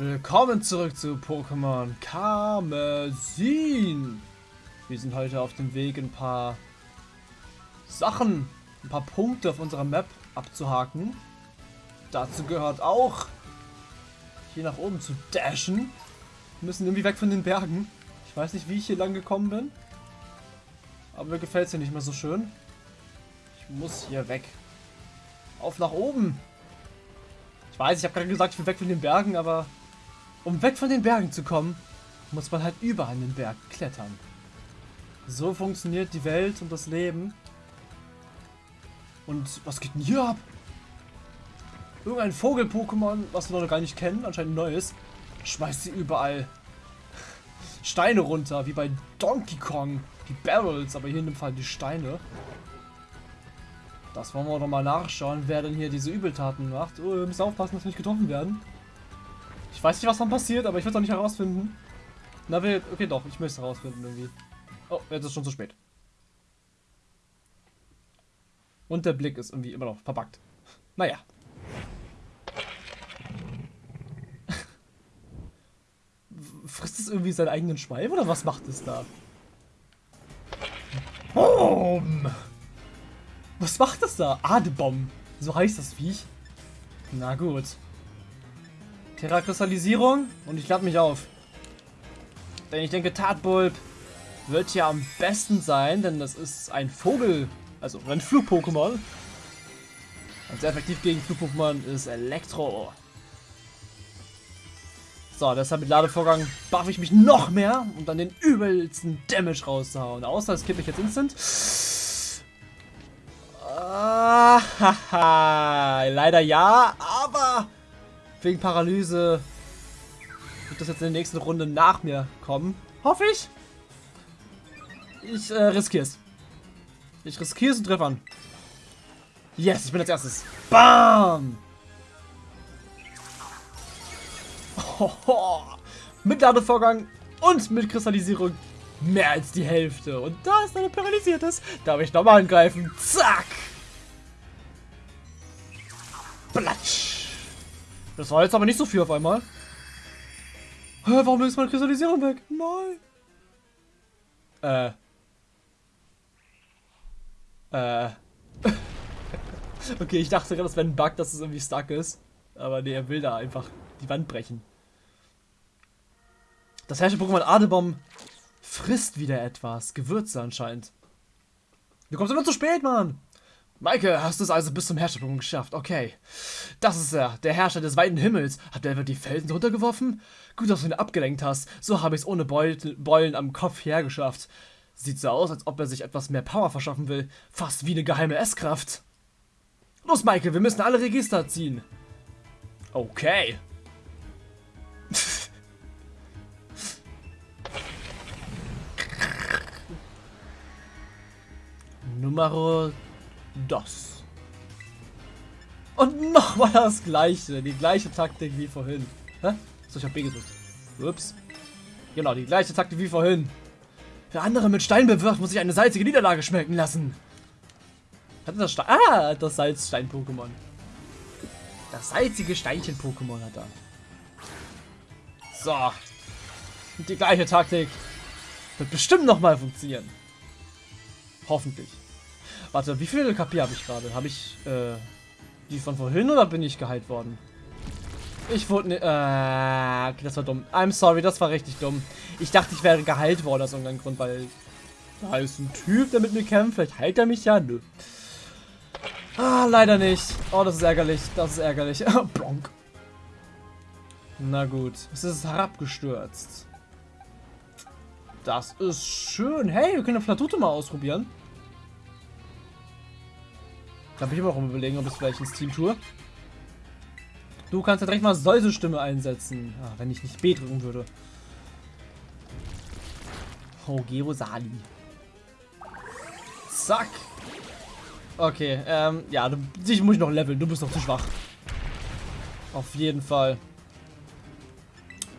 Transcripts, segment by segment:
Willkommen zurück zu Pokémon Karmesin. Wir sind heute auf dem Weg, ein paar Sachen, ein paar Punkte auf unserer Map abzuhaken. Dazu gehört auch, hier nach oben zu dashen. Wir müssen irgendwie weg von den Bergen. Ich weiß nicht, wie ich hier lang gekommen bin. Aber mir gefällt es hier nicht mehr so schön. Ich muss hier weg. Auf nach oben. Ich weiß, ich habe gerade gesagt, ich will weg von den Bergen, aber um weg von den Bergen zu kommen, muss man halt überall an den Berg klettern. So funktioniert die Welt und das Leben. Und was geht denn hier ab? Irgendein Vogel-Pokémon, was wir noch gar nicht kennen, anscheinend neues, schmeißt sie überall Steine runter, wie bei Donkey Kong. Die Barrels, aber hier in dem Fall die Steine. Das wollen wir doch mal nachschauen, wer denn hier diese Übeltaten macht. Oh, wir müssen aufpassen, dass wir nicht getroffen werden. Ich weiß nicht, was dann passiert, aber ich will es auch nicht herausfinden. Na, wir, okay, doch, ich möchte es herausfinden irgendwie. Oh, jetzt ist schon zu spät. Und der Blick ist irgendwie immer noch verpackt. Naja. Frisst es irgendwie seinen eigenen Schweif oder was macht es da? Boom! Was macht das da? Adebomb. So heißt das Viech. Na gut. Terrakrystallisierung und ich lade mich auf. Denn ich denke, Tatbulb wird ja am besten sein, denn das ist ein Vogel, also ein Flug-Pokémon. Und sehr effektiv gegen Flug-Pokémon ist Elektro. So, deshalb mit Ladevorgang buff ich mich noch mehr, um dann den übelsten Damage rauszuhauen. Außer es kippe ich jetzt instant. Ah, haha. Leider ja, wegen Paralyse wird das jetzt in der nächsten Runde nach mir kommen. Hoffe ich. Ich äh, riskiere es. Ich riskiere es und treffe an. Yes, ich bin als erstes. Bam! Mit Ladevorgang und mit Kristallisierung mehr als die Hälfte. Und da ist eine paralysiertes. Darf ich nochmal angreifen. Zack! Platsch! Das war jetzt aber nicht so viel auf einmal. Hä, warum ist meine Kristallisierung weg? Nein. Äh. Äh. okay, ich dachte gerade, das wäre ein Bug, dass es irgendwie stuck ist. Aber nee, er will da einfach die Wand brechen. Das herrsche Pokémon Adebom frisst wieder etwas. Gewürze anscheinend. Du kommst immer zu spät, Mann. Maike, hast du es also bis zum Herrscherpunkt geschafft? Okay. Das ist er, der Herrscher des weiten Himmels. Hat er etwa die Felsen runtergeworfen? Gut, dass du ihn abgelenkt hast. So habe ich es ohne Beulen am Kopf hergeschafft. Sieht so aus, als ob er sich etwas mehr Power verschaffen will. Fast wie eine geheime S-Kraft. Los, Maike, wir müssen alle Register ziehen. Okay. Numero dos. Und nochmal das gleiche, die gleiche Taktik wie vorhin. Hä? So, ich hab B gedrückt. Ups. Genau, die gleiche Taktik wie vorhin. Wer andere mit Stein bewirft, muss sich eine salzige Niederlage schmecken lassen. Hat das Stein... Ah, das Salzstein-Pokémon. Das salzige Steinchen-Pokémon hat er. So. Die gleiche Taktik. Wird bestimmt nochmal funktionieren. Hoffentlich. Warte, wie viele KP habe ich gerade? Habe ich äh, die von vorhin oder bin ich geheilt worden? Ich wurde ne, äh, okay, das war dumm. I'm sorry, das war richtig dumm. Ich dachte, ich wäre geheilt worden aus irgendeinem Grund, weil da ist ein Typ, der mit mir kämpft. Vielleicht heilt er mich ja. Nö. Ah, leider nicht. Oh, das ist ärgerlich. Das ist ärgerlich. Blonk. Na gut. Es ist herabgestürzt. Das ist schön. Hey, wir können eine Flatute mal ausprobieren. Da bin ich immer noch überlegen, ob ich es vielleicht ins Team tue. Du kannst ja direkt mal Säusestimme einsetzen. Ah, wenn ich nicht B drücken würde. Oh, Gerosali. Zack. Okay, ähm, ja, du, dich muss ich noch leveln. Du bist noch zu schwach. Auf jeden Fall.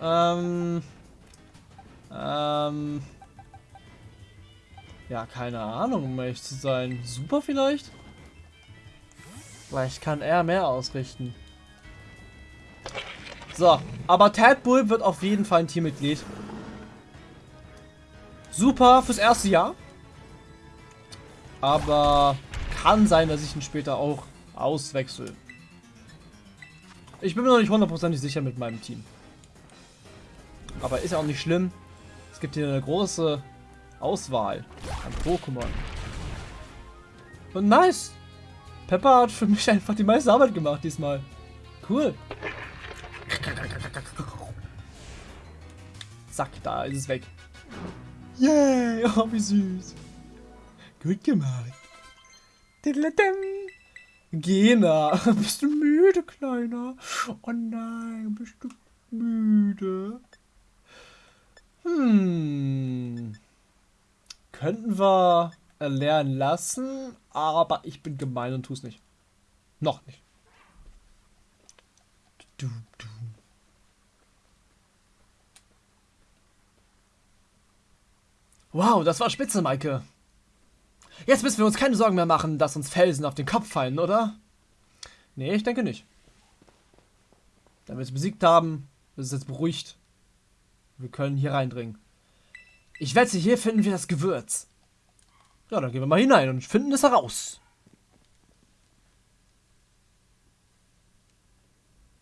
Ähm. Ähm. Ja, keine Ahnung, um ehrlich zu sein. Super vielleicht? Vielleicht kann er mehr ausrichten. So, aber Tadbull wird auf jeden Fall ein Teammitglied. Super fürs erste Jahr. Aber kann sein, dass ich ihn später auch auswechsel. Ich bin mir noch nicht hundertprozentig sicher mit meinem Team. Aber ist ja auch nicht schlimm. Es gibt hier eine große Auswahl an Pokémon. Und nice! Pepper hat für mich einfach die meiste Arbeit gemacht diesmal. Cool. Zack, da ist es weg. Yay, oh, wie süß. Gut gemacht. Gena, bist du müde, Kleiner? Oh nein, bist du müde? Hm. Könnten wir erlernen lassen, aber ich bin gemein und tu's nicht. Noch nicht. Du, du. Wow, das war spitze, Maike. Jetzt müssen wir uns keine Sorgen mehr machen, dass uns Felsen auf den Kopf fallen, oder? Nee, ich denke nicht. Da wir es besiegt haben, ist es jetzt beruhigt. Wir können hier reindringen. Ich wette, hier finden wir das Gewürz. Ja, dann gehen wir mal hinein und finden es heraus.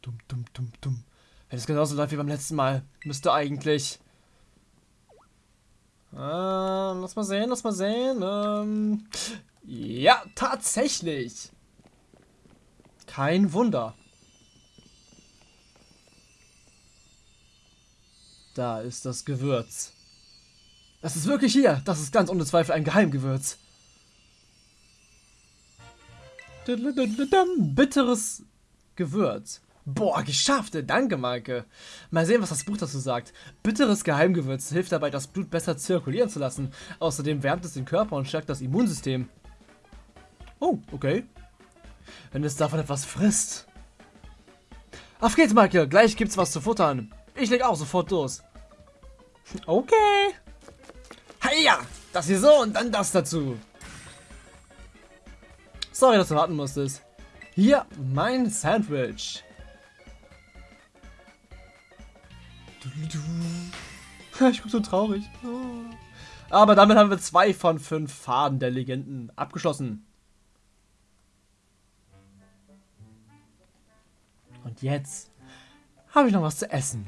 Dumm, dumm, dumm, dumm. Wenn es genauso läuft wie beim letzten Mal, müsste eigentlich... Ähm, lass mal sehen, lass mal sehen. Ähm, ja, tatsächlich. Kein Wunder. Da ist das Gewürz. Das ist wirklich hier. Das ist ganz ohne Zweifel ein Geheimgewürz. Bitteres Gewürz. Boah, geschafft. Danke, Maike. Mal sehen, was das Buch dazu sagt. Bitteres Geheimgewürz hilft dabei, das Blut besser zirkulieren zu lassen. Außerdem wärmt es den Körper und stärkt das Immunsystem. Oh, okay. Wenn es davon etwas frisst. Auf geht's, Maike. Gleich gibt's was zu futtern. Ich leg auch sofort los. Okay. Heia! Das hier so und dann das dazu. Sorry, dass du warten musstest. Hier, mein Sandwich. Ich bin so traurig. Aber damit haben wir zwei von fünf Faden der Legenden abgeschlossen. Und jetzt habe ich noch was zu essen.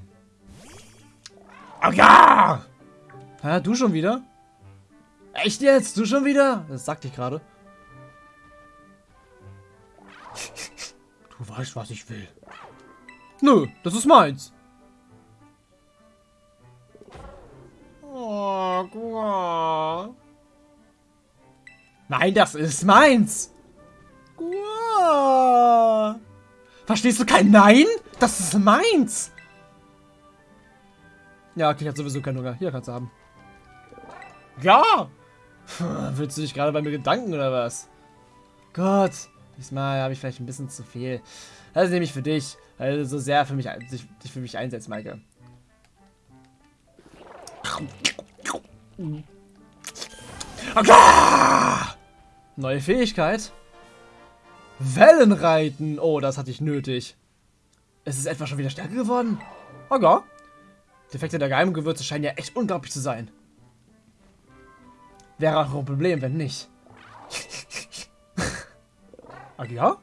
Oh ja! Hä, du schon wieder? Echt jetzt? Du schon wieder? Das sagte ich gerade. Du weißt, was ich will. Nö, das ist meins. Oh, Gua. Nein, das ist meins. Gua. Verstehst du kein Nein? Das ist meins. Ja, okay, ich hab sowieso keinen Hunger. Hier kannst du haben. Ja! Willst du dich gerade bei mir Gedanken oder was? Gott, diesmal habe ich vielleicht ein bisschen zu viel. Das nehme ich für dich, weil du so sehr für mich, dich, dich für mich einsetzt, Maike. Okay. Neue Fähigkeit. Wellenreiten. Oh, das hatte ich nötig. Ist es etwa schon wieder stärker geworden? Okay. Die Effekte der Geheimgewürze scheinen ja echt unglaublich zu sein. Wäre auch ein Problem, wenn nicht. Ach ja?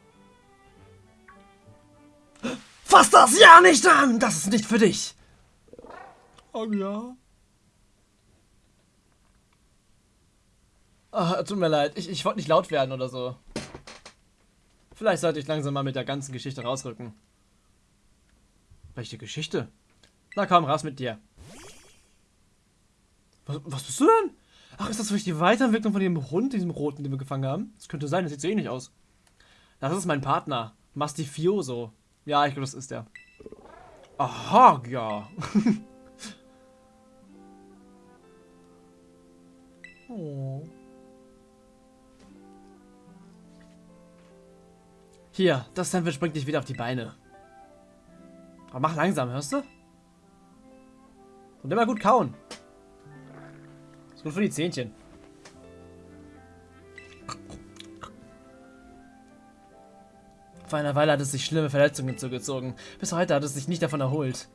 Fass das ja nicht an! Das ist nicht für dich! Ach ja? Ah, tut mir leid. Ich, ich wollte nicht laut werden oder so. Vielleicht sollte ich langsam mal mit der ganzen Geschichte rausrücken. Welche Geschichte? Na komm, raus mit dir. Was, was bist du denn? Ach, ist das vielleicht die Weiterentwicklung von dem Hund, diesem roten, den wir gefangen haben? Das könnte sein, das sieht so ähnlich aus. Das ist mein Partner. Mastifioso. Ja, ich glaube, das ist der. Aha, ja. oh. Hier, das Sandwich bringt dich wieder auf die Beine. Aber mach langsam, hörst du? Und immer gut kauen. Gut für die Zähnchen. Vor einer Weile hat es sich schlimme Verletzungen zugezogen. Bis heute hat es sich nicht davon erholt.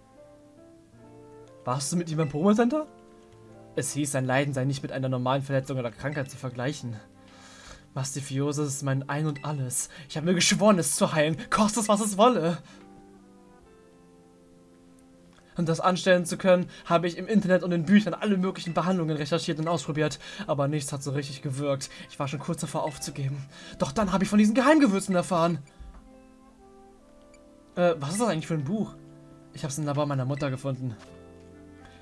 Warst du mit ihm im Promo-Center? Es hieß, sein Leiden sei nicht mit einer normalen Verletzung oder Krankheit zu vergleichen. Mastifiose ist mein Ein und Alles. Ich habe mir geschworen, es zu heilen, koste es, was es wolle. Um das anstellen zu können, habe ich im Internet und in Büchern alle möglichen Behandlungen recherchiert und ausprobiert, aber nichts hat so richtig gewirkt. Ich war schon kurz davor aufzugeben. Doch dann habe ich von diesen Geheimgewürzen erfahren. Äh, was ist das eigentlich für ein Buch? Ich habe es im Labor meiner Mutter gefunden.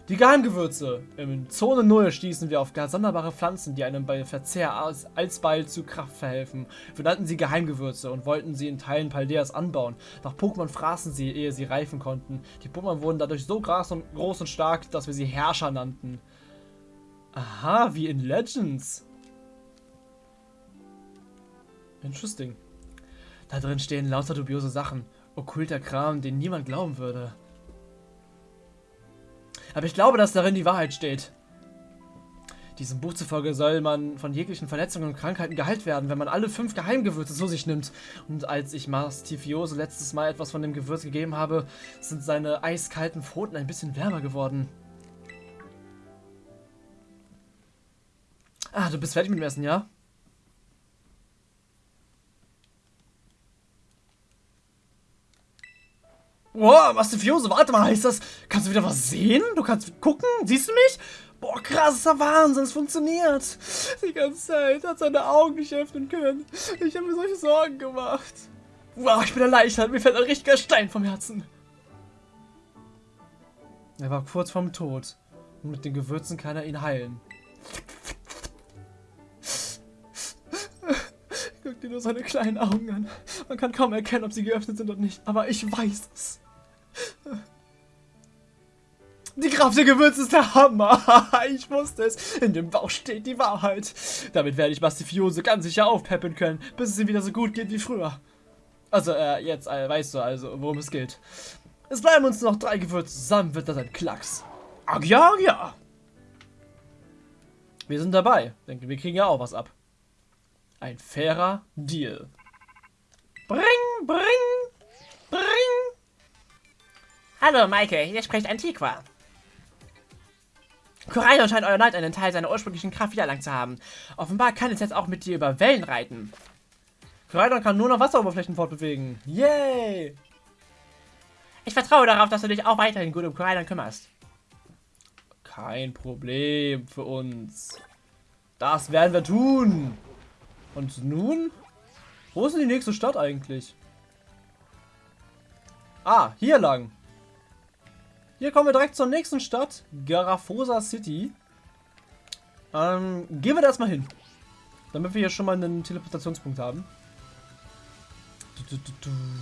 Die Geheimgewürze. In Zone 0 stießen wir auf ganz sonderbare Pflanzen, die einem bei Verzehr als, alsbald zu Kraft verhelfen. Wir nannten sie Geheimgewürze und wollten sie in Teilen Paldeas anbauen. Doch Pokémon fraßen sie, ehe sie reifen konnten. Die Pokémon wurden dadurch so groß und, groß und stark, dass wir sie Herrscher nannten. Aha, wie in Legends. Interesting. Da drin stehen lauter dubiose Sachen. Okkulter Kram, den niemand glauben würde. Aber ich glaube, dass darin die Wahrheit steht. Diesem Buch zufolge soll man von jeglichen Verletzungen und Krankheiten geheilt werden, wenn man alle fünf Geheimgewürze zu sich nimmt. Und als ich Mastifiose letztes Mal etwas von dem Gewürz gegeben habe, sind seine eiskalten Pfoten ein bisschen wärmer geworden. Ah, du bist fertig mit dem Essen, ja? Boah, Mastifiose, warte mal, heißt das, kannst du wieder was sehen? Du kannst gucken? Siehst du mich? Boah, krasser Wahnsinn, es funktioniert. Die ganze Zeit hat seine Augen nicht öffnen können. Ich habe mir solche Sorgen gemacht. Wow, ich bin erleichtert, mir fällt ein richtiger Stein vom Herzen. Er war kurz vorm Tod. Und mit den Gewürzen kann er ihn heilen. Guck dir nur seine kleinen Augen an. Man kann kaum erkennen, ob sie geöffnet sind oder nicht, aber ich weiß es. Die Kraft der Gewürze ist der Hammer. ich wusste es. In dem Bauch steht die Wahrheit. Damit werde ich Mastifiose ganz sicher aufpeppen können, bis es ihm wieder so gut geht wie früher. Also, äh, jetzt äh, weißt du also, worum es geht. Es bleiben uns noch drei Gewürze. Zusammen wird das ein Klacks. Ja, ja. Wir sind dabei. Denke, wir kriegen ja auch was ab. Ein fairer Deal. Bring, bring, bring. Hallo, Maike, hier spricht Antiqua. Koraidon scheint euer Neid einen Teil seiner ursprünglichen Kraft wiedererlangt zu haben. Offenbar kann es jetzt auch mit dir über Wellen reiten. Koraidon kann nur noch Wasseroberflächen fortbewegen. Yay! Ich vertraue darauf, dass du dich auch weiterhin gut um Koraidon kümmerst. Kein Problem für uns. Das werden wir tun. Und nun? Wo ist denn die nächste Stadt eigentlich? Ah, hier lang. Hier kommen wir direkt zur nächsten Stadt, Garafosa City. Ähm, gehen wir da erstmal hin. Damit wir hier schon mal einen Teleportationspunkt haben.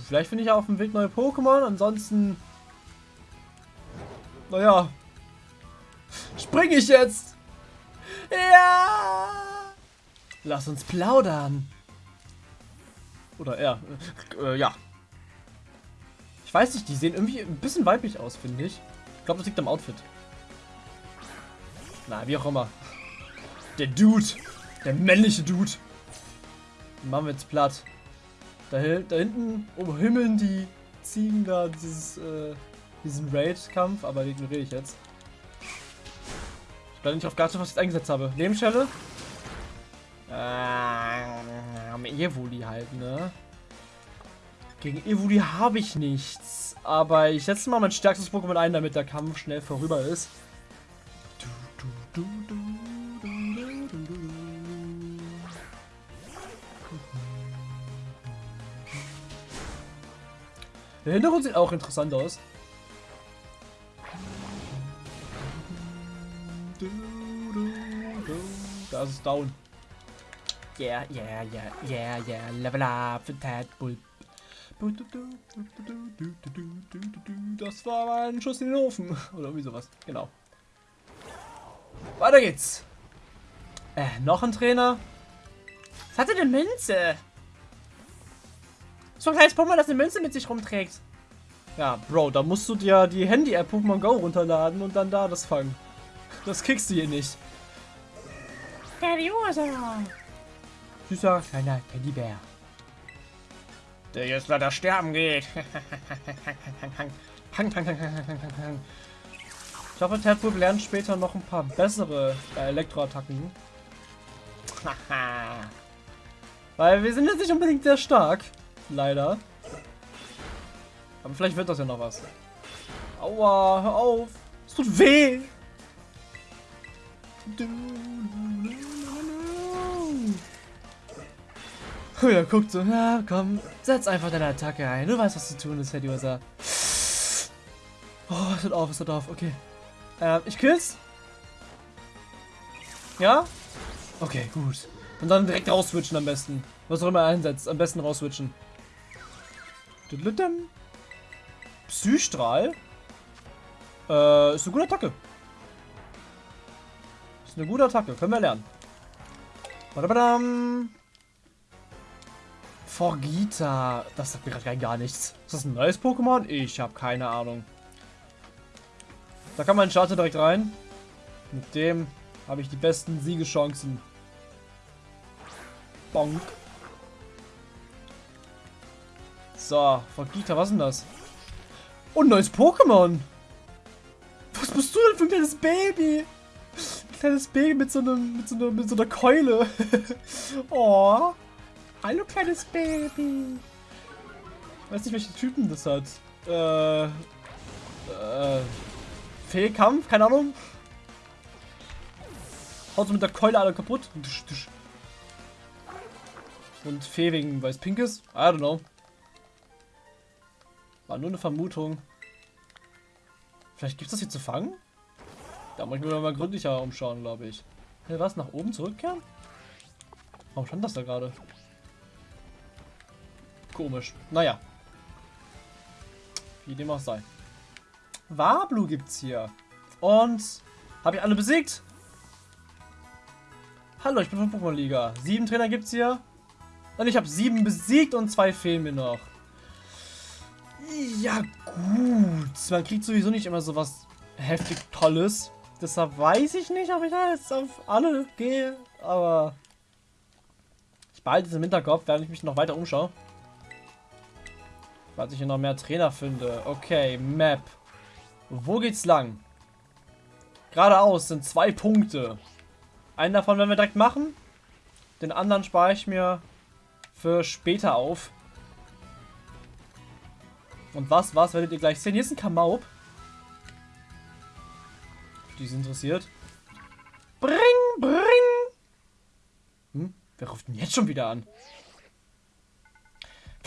Vielleicht finde ich auf dem Weg neue Pokémon, ansonsten... Naja. Springe ich jetzt? Ja! Lass uns plaudern. Oder er. Äh, ja. Ich weiß nicht, die sehen irgendwie ein bisschen weiblich aus, finde ich. Ich glaube, das liegt am Outfit. Na, wie auch immer. Der Dude. Der männliche Dude. Den machen wir jetzt platt. Da, da hinten umhimmeln die Ziegen da dieses, äh, diesen Raid-Kampf, aber den ignoriere ich jetzt. Ich bleibe nicht auf Gatsu, was ich jetzt eingesetzt habe. Lebensschelle. Ähm, Evoli halt, ne? Gegen Evoli habe ich nichts. Aber ich setze mal mein stärkstes Pokémon ein, damit der Kampf schnell vorüber ist. Der Hintergrund sieht auch interessant aus. Da ist es down. Yeah, yeah, yeah, yeah, yeah. Level up für Tadbull. Das war ein Schuss in den Ofen. Oder irgendwie sowas. Genau. Weiter geht's. Äh, noch ein Trainer. Was hatte eine Münze? So ein kleines Pokémon, das eine Münze mit sich rumträgt. Ja, Bro, da musst du dir die Handy-App Pokémon Go runterladen und dann da das fangen. Das kriegst du hier nicht. Furiosa. Süßer kleiner Teddybär. Der jetzt leider sterben geht. Ich hoffe, Tadpool lernt später noch ein paar bessere äh, Elektroattacken. Weil wir sind jetzt nicht unbedingt sehr stark. Leider. Aber vielleicht wird das ja noch was. Aua, hör auf. Es tut weh. Oh ja, guckt so. Ja, komm, setz einfach deine Attacke ein. Du weißt, was zu tun ist, Herr Diosa. Oh, es hört auf, es hört auf. Okay. Ähm, ich küss. Ja? Okay, gut. Und dann direkt rausswitchen am besten. Was auch immer er einsetzt, am besten rausswitchen. Psystrahl? Äh, ist eine gute Attacke. Ist eine gute Attacke, können wir lernen. Badabadam. Forgita. Das sagt mir gerade gar nichts. Ist das ein neues Pokémon? Ich habe keine Ahnung. Da kann man Starter direkt rein. Mit dem habe ich die besten Siegeschancen. Bonk. So, Forgita, was ist denn das? Und oh, neues Pokémon. Was bist du denn für ein kleines Baby? Ein kleines Baby mit so, einem, mit so, einer, mit so einer Keule. oh. Hallo, kleines Baby. Weiß nicht, welche Typen das hat. Äh. Äh. Fehlkampf? Keine Ahnung. Haut so mit der Keule alle kaputt. Und Fee wegen weiß Pinkes? I don't know. War nur eine Vermutung. Vielleicht gibt es das hier zu fangen? Da muss ich mir mal gründlicher umschauen, glaube ich. Hey, was? Nach oben zurückkehren? Warum stand das da gerade? Komisch. Naja. Wie dem auch sei. Wablu gibt's hier. Und habe ich alle besiegt? Hallo, ich bin von Pokémon Liga. Sieben Trainer gibt's hier. Und ich habe sieben besiegt und zwei fehlen mir noch. Ja, gut. Man kriegt sowieso nicht immer so was heftig Tolles. Deshalb weiß ich nicht, ob ich da jetzt auf alle gehe. Aber ich behalte es im Hinterkopf, während ich mich noch weiter umschaue. Falls ich hier noch mehr Trainer finde. Okay, Map. Wo geht's lang? Geradeaus sind zwei Punkte. Einen davon werden wir direkt machen. Den anderen spare ich mir für später auf. Und was, was werdet ihr gleich sehen? Hier ist ein Kamaub. Die ist interessiert. Bring, bring! Hm? Wer ruft denn jetzt schon wieder an?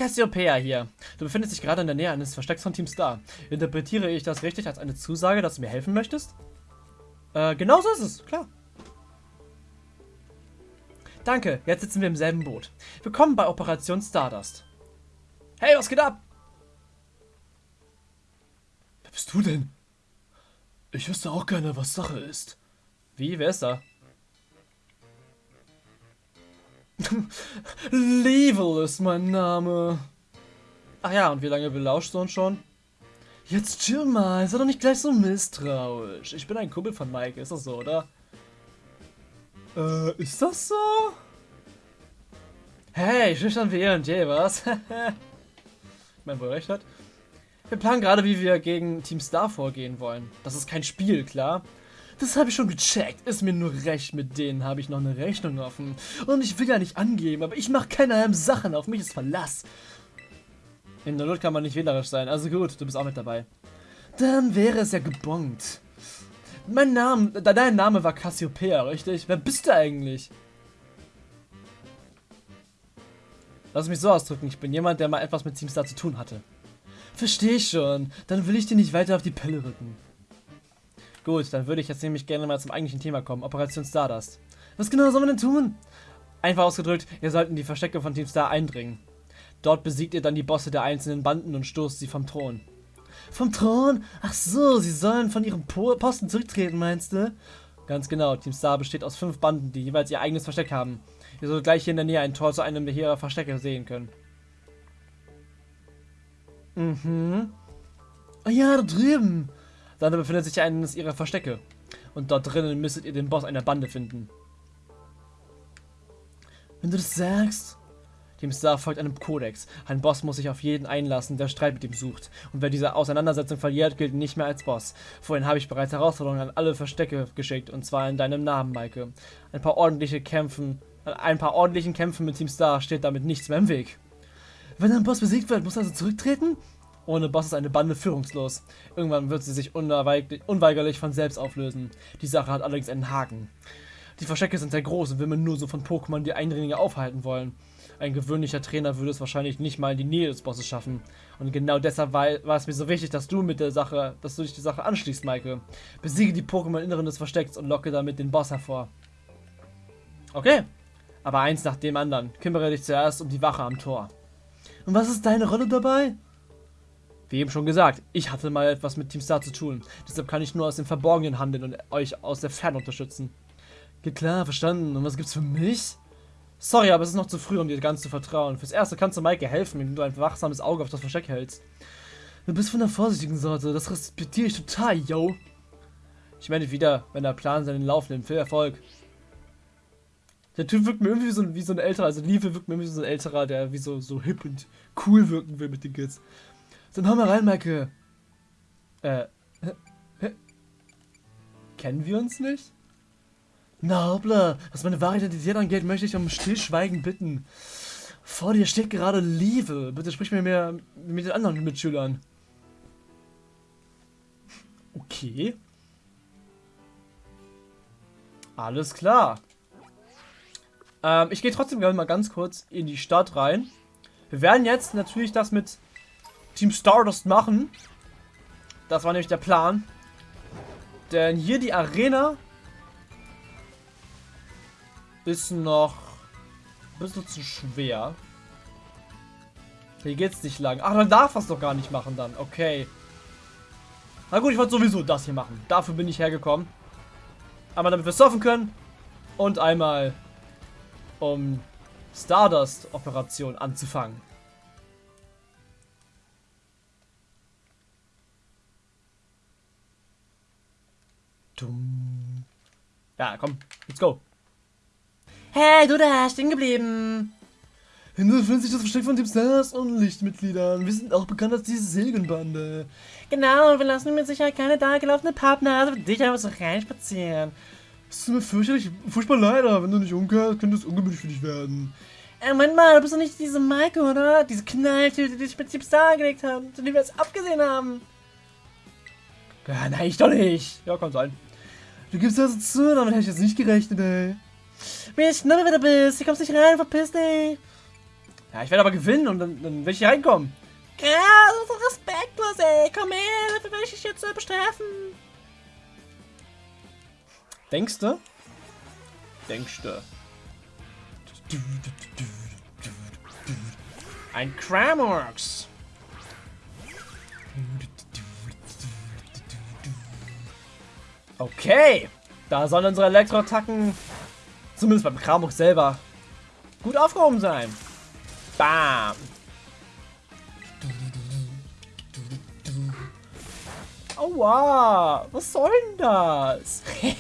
Cassiopeia hier. Du befindest dich gerade in der Nähe eines Verstecks von Team Star. Interpretiere ich das richtig als eine Zusage, dass du mir helfen möchtest? Äh, genau so ist es, klar. Danke, jetzt sitzen wir im selben Boot. Willkommen bei Operation Stardust. Hey, was geht ab? Wer bist du denn? Ich wüsste auch gerne, was Sache ist. Wie, wer ist da? Level ist mein Name. Ach ja, und wie lange belauschst du uns schon? Jetzt chill mal, sei doch nicht gleich so misstrauisch. Ich bin ein Kumpel von Mike, ist das so, oder? Äh, ist das so? Hey, schüchtern wie E&J, was? ich meine, wo er recht hat. Wir planen gerade, wie wir gegen Team Star vorgehen wollen. Das ist kein Spiel, klar. Das habe ich schon gecheckt. Ist mir nur recht, mit denen habe ich noch eine Rechnung offen. Und ich will ja nicht angeben, aber ich mache keine Sachen. Auf mich ist Verlass. In der Not kann man nicht wählerisch sein. Also gut, du bist auch mit dabei. Dann wäre es ja gebongt. Mein Name, dein Name war Cassiopeia, richtig? Wer bist du eigentlich? Lass mich so ausdrücken, ich bin jemand, der mal etwas mit Teamstar zu tun hatte. Verstehe ich schon, dann will ich dir nicht weiter auf die Pelle rücken. Gut, dann würde ich jetzt nämlich gerne mal zum eigentlichen Thema kommen, Operation Stardust. Was genau soll man denn tun? Einfach ausgedrückt, ihr sollt in die Verstecke von Team Star eindringen. Dort besiegt ihr dann die Bosse der einzelnen Banden und stoßt sie vom Thron. Vom Thron? Ach so, sie sollen von ihrem Posten zurücktreten, meinst du? Ganz genau, Team Star besteht aus fünf Banden, die jeweils ihr eigenes Versteck haben. Ihr sollt gleich hier in der Nähe ein Tor zu einem der ihrer Verstecke sehen können. Mhm. Ah ja, da drüben. Dann befindet sich eines ihrer Verstecke. Und dort drinnen müsstet ihr den Boss einer Bande finden. Wenn du das sagst. Team Star folgt einem Kodex. Ein Boss muss sich auf jeden einlassen, der Streit mit ihm sucht. Und wer diese Auseinandersetzung verliert, gilt nicht mehr als Boss. Vorhin habe ich bereits Herausforderungen an alle Verstecke geschickt, und zwar in deinem Namen, Maike. Ein paar ordentliche Kämpfen, ein paar ordentlichen Kämpfen mit Team Star steht damit nichts mehr im Weg. Wenn ein Boss besiegt wird, muss er also zurücktreten? Ohne Boss ist eine Bande führungslos. Irgendwann wird sie sich unweigerlich von selbst auflösen. Die Sache hat allerdings einen Haken. Die Verstecke sind sehr groß und man nur so von Pokémon die Eindringlinge aufhalten wollen. Ein gewöhnlicher Trainer würde es wahrscheinlich nicht mal in die Nähe des Bosses schaffen. Und genau deshalb war, war, es mir so wichtig, dass du mit der Sache, dass du dich die Sache anschließt, Maike. Besiege die Pokémon im Inneren des Verstecks und locke damit den Boss hervor. Okay. Aber eins nach dem anderen. Kümmere dich zuerst um die Wache am Tor. Und was ist deine Rolle dabei? Wie eben schon gesagt, ich hatte mal etwas mit Team Star zu tun. Deshalb kann ich nur aus dem Verborgenen handeln und euch aus der Ferne unterstützen. Geht klar, verstanden. Und was gibt's für mich? Sorry, aber es ist noch zu früh, um dir ganz zu vertrauen. Fürs Erste kannst du Maike helfen, indem du ein wachsames Auge auf das Versteck hältst. Du bist von der vorsichtigen Sorte, das respektiere ich total, yo. Ich meine wieder, wenn der Plan seinen Lauf nimmt. Viel Erfolg. Der Typ wirkt mir irgendwie wie so, wie so ein älterer, also Liebe wirkt mir irgendwie wie so ein älterer, der wie so, so hip und cool wirken will mit den Kids. Dann hau mal rein, Maike. Äh, Kennen wir uns nicht? Na hoppla, was meine wahre Identität angeht, möchte ich um Stillschweigen bitten. Vor dir steht gerade Liebe. Bitte sprich mir mehr mit den anderen Mitschülern. Okay. Alles klar. Ähm, ich gehe trotzdem mal ganz kurz in die Stadt rein. Wir werden jetzt natürlich das mit Team Stardust machen. Das war nämlich der Plan. Denn hier die Arena ist noch ein bisschen zu schwer. Hier geht's nicht lang. Ach, dann darf das doch gar nicht machen dann. Okay. Na gut, ich wollte sowieso das hier machen. Dafür bin ich hergekommen. Einmal damit wir surfen können. Und einmal um Stardust-Operation anzufangen. Ja, komm, let's go. Hey, du da, stehen geblieben. Hinter befindet sich das Versteck von Team Stars und Lichtmitgliedern. Wir sind auch bekannt als diese Silgenbande. Genau, und wir lassen mit Sicherheit keine da gelaufene Pappnase für dich einfach so reinspazieren. Es tut mir fürchterlich, furchtbar leider. Wenn du nicht umkehrst, könnte es ungemütlich für dich werden. Ey, Moment mal, du bist doch nicht diese Maike, oder? Diese Knalltüte, die dich mit Team Star gelegt haben, zu dem wir jetzt abgesehen haben. Ja, nein, ich doch nicht. Ja, kann sein. Du gibst also zu, damit hätte ich jetzt nicht gerechnet, ey. Wie schnuppe, wer du bist. Hier kommst nicht rein, verpiss dich. Ja, ich werde aber gewinnen und dann, dann werde ich hier reinkommen. Ja, so respektlos, ey. Komm her, dafür werde ich dich jetzt bestrafen. Denkst du? Denkst du? Ein Cramorx. Okay. Da sollen unsere Elektroattacken Zumindest beim Kramuk selber. Gut aufgehoben sein. Bam. Aua, was soll denn das?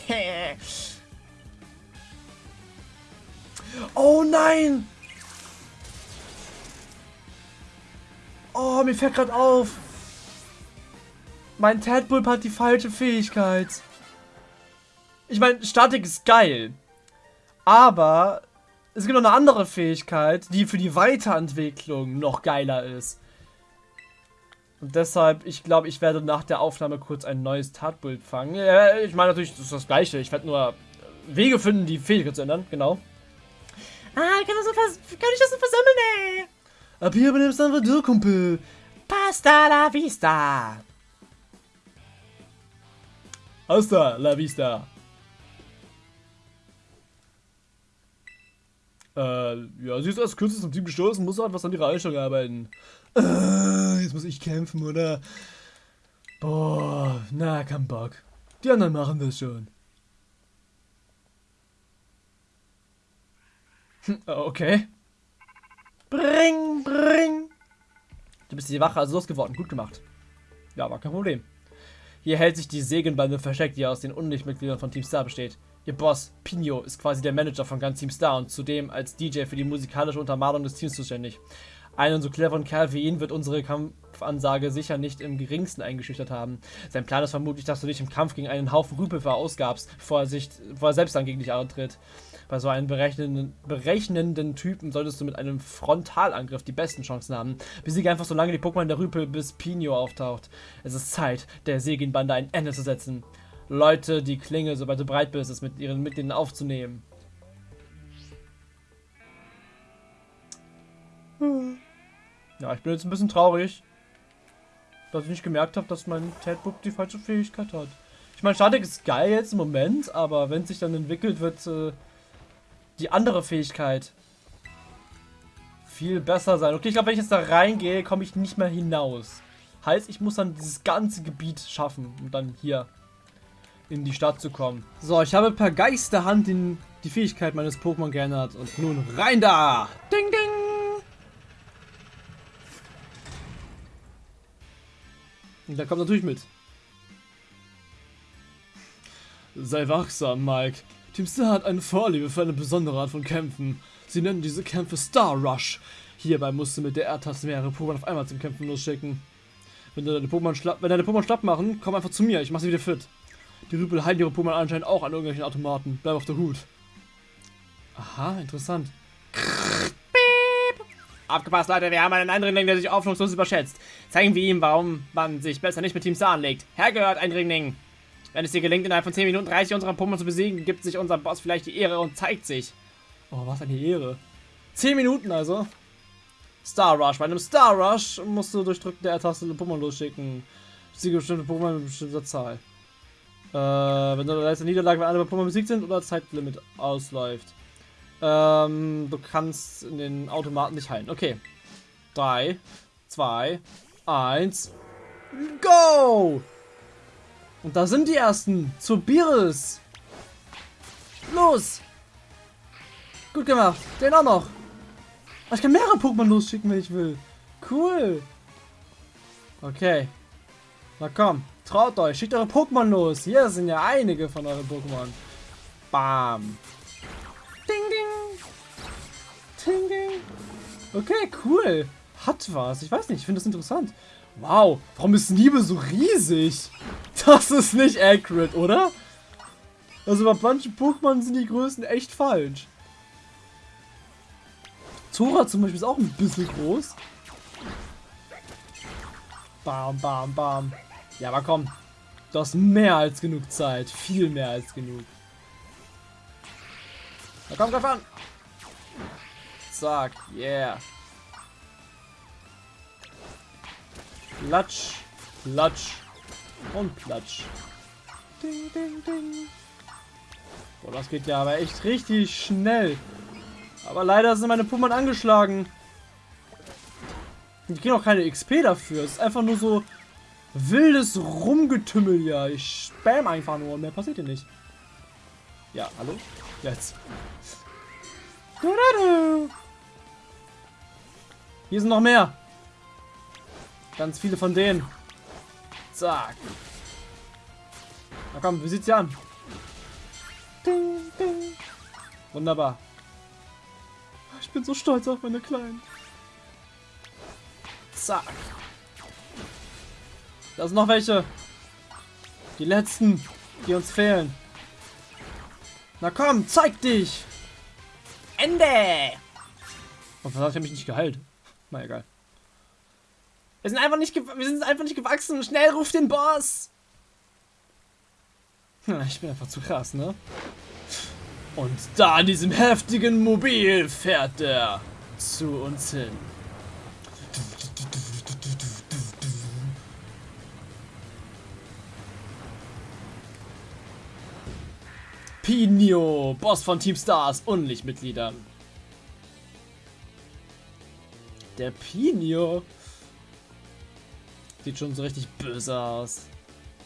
oh nein! Oh, mir fällt gerade auf. Mein Tadpulp hat die falsche Fähigkeit. Ich meine, Statik ist geil. Aber es gibt noch eine andere Fähigkeit, die für die Weiterentwicklung noch geiler ist. Und deshalb, ich glaube, ich werde nach der Aufnahme kurz ein neues Tatbild fangen. Ja, ich meine natürlich, das ist das gleiche. Ich werde nur Wege finden, die Fähigkeit zu ändern. Genau. Ah, kann, das so kann ich das so versammeln, ey? Ab hier übernimmst du einfach du, Kumpel. Pasta la vista. Hasta la vista. Äh, ja, sie ist als kürzes zum Team gestoßen, muss etwas an ihrer Einstellung arbeiten. Äh, jetzt muss ich kämpfen, oder? Boah, na, kein Bock. Die anderen machen das schon. Hm, okay. Bring, bring. Du bist die Wache also losgeworden. Gut gemacht. Ja, war kein Problem. Hier hält sich die Segenbande versteckt, die aus den Unlichtmitgliedern von Team Star besteht. Ihr Boss, Pino, ist quasi der Manager von ganz Team Star und zudem als DJ für die musikalische Untermalung des Teams zuständig. Einen so cleveren Kerl wie ihn wird unsere Kampfansage sicher nicht im geringsten eingeschüchtert haben. Sein Plan ist vermutlich, dass du dich im Kampf gegen einen Haufen Rüpel verausgabst, bevor er, sich, bevor er selbst dann gegen dich antritt. Bei so einem berechnenden, berechnenden Typen solltest du mit einem Frontalangriff die besten Chancen haben. Besiege einfach so lange die Pokémon der Rüpel, bis Pino auftaucht. Es ist Zeit, der Seginbande ein Ende zu setzen. Leute, die Klinge, sobald du bereit bist, es mit ihren Mitgliedern aufzunehmen. Ja, ich bin jetzt ein bisschen traurig, dass ich nicht gemerkt habe, dass mein Tadbook die falsche Fähigkeit hat. Ich meine, Statik ist geil jetzt im Moment, aber wenn sich dann entwickelt, wird äh, die andere Fähigkeit viel besser sein. Okay, ich glaube, wenn ich jetzt da reingehe, komme ich nicht mehr hinaus. Heißt, ich muss dann dieses ganze Gebiet schaffen, um dann hier in die Stadt zu kommen. So, ich habe per Geisterhand in die Fähigkeit meines Pokémon geändert. Und nun rein da! Ding, ding! Und der kommt natürlich mit. Sei wachsam, Mike. Team Star hat eine Vorliebe für eine besondere Art von Kämpfen. Sie nennen diese Kämpfe Star Rush. Hierbei musst du mit der R-Taste mehrere Pokémon auf einmal zum Kämpfen losschicken. Wenn deine Pokémon schlapp, wenn deine Pokémon schlapp machen, komm einfach zu mir, ich mach sie wieder fit. Die Rüpel halten ihre Pokémon anscheinend auch an irgendwelchen Automaten. Bleib auf der Hut. Aha, interessant. Abgepasst, Leute, wir haben einen Eindringling, der sich aufschwungslos überschätzt. Zeigen wir ihm, warum man sich besser nicht mit Team Star anlegt. Hergehört, Eindringling. Wenn es dir gelingt, innerhalb von 10 Minuten 30 unserer Pokémon zu besiegen, gibt sich unser Boss vielleicht die Ehre und zeigt sich. Oh, was eine Ehre. 10 Minuten also. Star Rush. Bei einem Star Rush musst du durch Drücken der R-Taste Pokémon losschicken. Siege bestimmte Pokémon mit bestimmter Zahl. Äh, wenn du leiste Niederlage, wenn alle Pokémon besiegt sind oder Zeitlimit ausläuft. Ähm, du kannst in den Automaten nicht heilen. Okay. 3, 2, 1, go! Und da sind die ersten. Zu Biris. Los! Gut gemacht. Den auch noch. Ich kann mehrere Pokémon losschicken, wenn ich will. Cool. Okay. Na komm. Traut euch. Schickt eure Pokémon los. Hier sind ja einige von euren Pokémon. Bam. Ding, ding. Ding, ding. Okay, cool. Hat was. Ich weiß nicht. Ich finde das interessant. Wow. Warum ist Liebe so riesig? Das ist nicht accurate, oder? Also bei manchen Pokémon sind die Größen echt falsch. Zora zum Beispiel ist auch ein bisschen groß. Bam, bam, bam. Ja, aber komm. Du hast mehr als genug Zeit. Viel mehr als genug. Na komm, greif an. Zack, yeah. Platsch, platsch und platsch. Ding, ding, ding. Boah, das geht ja aber echt richtig schnell. Aber leider sind meine Pummern angeschlagen. Ich kriege auch keine XP dafür. Es ist einfach nur so wildes Rumgetümmel ja. Ich spam einfach nur und mehr passiert hier nicht. Ja, hallo? Jetzt. Hier sind noch mehr. Ganz viele von denen. Zack. Na komm, wie sieht's hier an? Ding, ding. Wunderbar. Ich bin so stolz auf meine Kleinen. Zack. Da sind noch welche. Die letzten, die uns fehlen. Na komm, zeig dich! Ende! Und was hat er mich nicht geheilt? Na egal. Wir sind einfach nicht, wir sind einfach nicht gewachsen. Schnell ruf den Boss! Ich bin einfach zu krass, ne? Und da in diesem heftigen Mobil fährt er zu uns hin. Pino, Boss von Team Stars und Lichtmitgliedern. Der Pino sieht schon so richtig böse aus.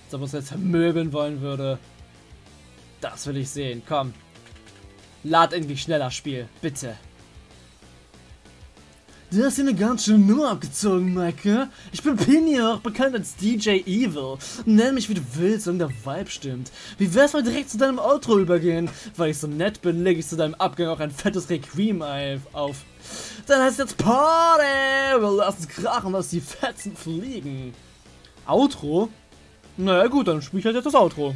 Als ob er uns jetzt vermöbeln wollen würde. Das will ich sehen. Komm. Lad endlich schneller Spiel. Bitte. Du hast hier eine ganz schöne Nummer abgezogen, Maike. Ich bin Pini, auch bekannt als DJ Evil. Nenn mich wie du willst, solange der Vibe stimmt. Wie wär's mal direkt zu deinem Outro übergehen? Weil ich so nett bin, lege ich zu deinem Abgang auch ein fettes Requiem auf. Dann heißt jetzt Party! Wir lassen krachen, dass die Fetzen fliegen. Outro? Naja gut, dann spiel ich halt jetzt das Outro.